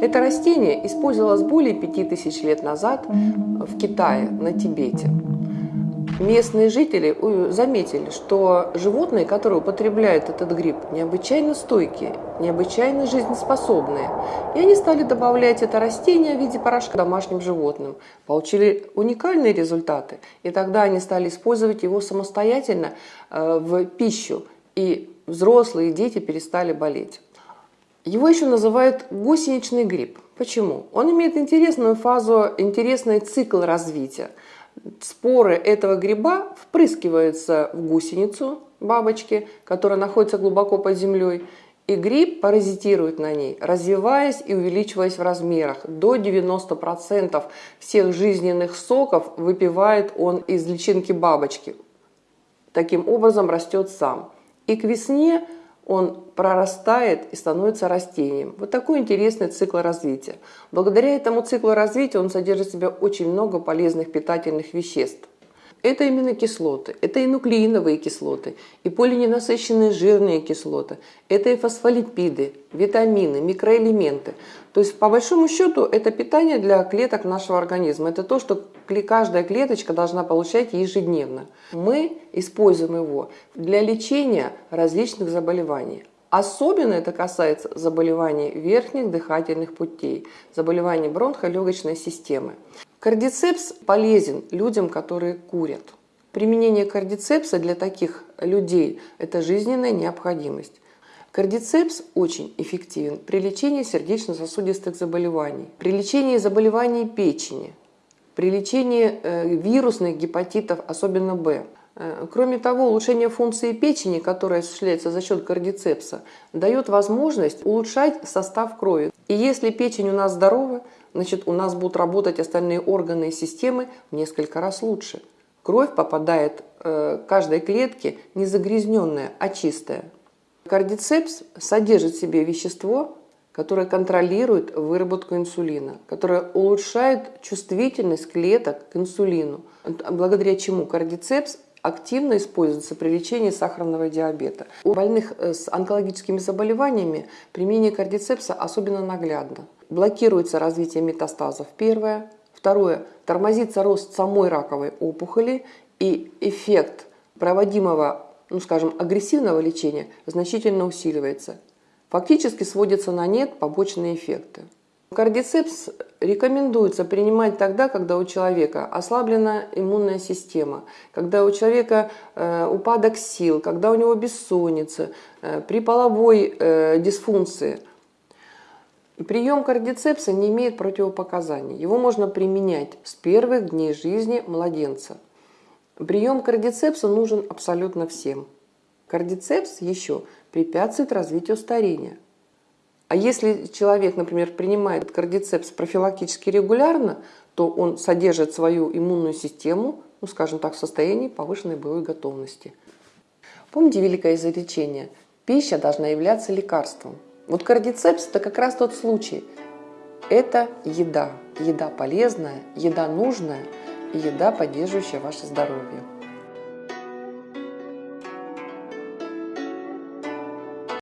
Это растение использовалось более 5000 лет назад в Китае, на Тибете. Местные жители заметили, что животные, которые употребляют этот гриб, необычайно стойкие, необычайно жизнеспособные. И они стали добавлять это растение в виде порошка домашним животным. Получили уникальные результаты. И тогда они стали использовать его самостоятельно э, в пищу. И взрослые и дети перестали болеть. Его еще называют гусеничный гриб. Почему? Он имеет интересную фазу, интересный цикл развития. Споры этого гриба впрыскиваются в гусеницу бабочки, которая находится глубоко под землей, и гриб паразитирует на ней, развиваясь и увеличиваясь в размерах. До 90% всех жизненных соков выпивает он из личинки бабочки. Таким образом растет сам. И к весне он прорастает и становится растением. Вот такой интересный цикл развития. Благодаря этому циклу развития он содержит в себе очень много полезных питательных веществ. Это именно кислоты, это и нуклеиновые кислоты, и полиненасыщенные жирные кислоты, это и фосфолипиды, витамины, микроэлементы. То есть, по большому счету, это питание для клеток нашего организма. Это то, что каждая клеточка должна получать ежедневно. Мы используем его для лечения различных заболеваний. Особенно это касается заболеваний верхних дыхательных путей, заболеваний бронхолегочной системы. Кардицепс полезен людям, которые курят. Применение кардицепса для таких людей – это жизненная необходимость. Кардицепс очень эффективен при лечении сердечно-сосудистых заболеваний, при лечении заболеваний печени, при лечении э, вирусных гепатитов, особенно Б. Э, кроме того, улучшение функции печени, которая осуществляется за счет кардицепса, дает возможность улучшать состав крови. И если печень у нас здорова, значит у нас будут работать остальные органы и системы в несколько раз лучше. Кровь попадает э, каждой клетке не загрязненная, а чистая. Кардицепс содержит в себе вещество, которое контролирует выработку инсулина, которое улучшает чувствительность клеток к инсулину, благодаря чему кардицепс активно используется при лечении сахарного диабета. У больных э, с онкологическими заболеваниями применение кардицепса особенно наглядно блокируется развитие метастазов, первое. Второе, тормозится рост самой раковой опухоли и эффект проводимого, ну скажем, агрессивного лечения значительно усиливается. Фактически сводятся на нет побочные эффекты. Кардицепс рекомендуется принимать тогда, когда у человека ослаблена иммунная система, когда у человека э, упадок сил, когда у него бессонница, э, при половой э, дисфункции – Прием кардицепса не имеет противопоказаний. Его можно применять с первых дней жизни младенца. Прием кардицепса нужен абсолютно всем. Кардицепс еще препятствует развитию старения. А если человек, например, принимает кардицепс профилактически регулярно, то он содержит свою иммунную систему, ну, скажем так, в состоянии повышенной боевой готовности. Помните великое изречение «Пища должна являться лекарством». Вот кардицепс – это как раз тот случай. Это еда. Еда полезная, еда нужная еда, поддерживающая ваше здоровье.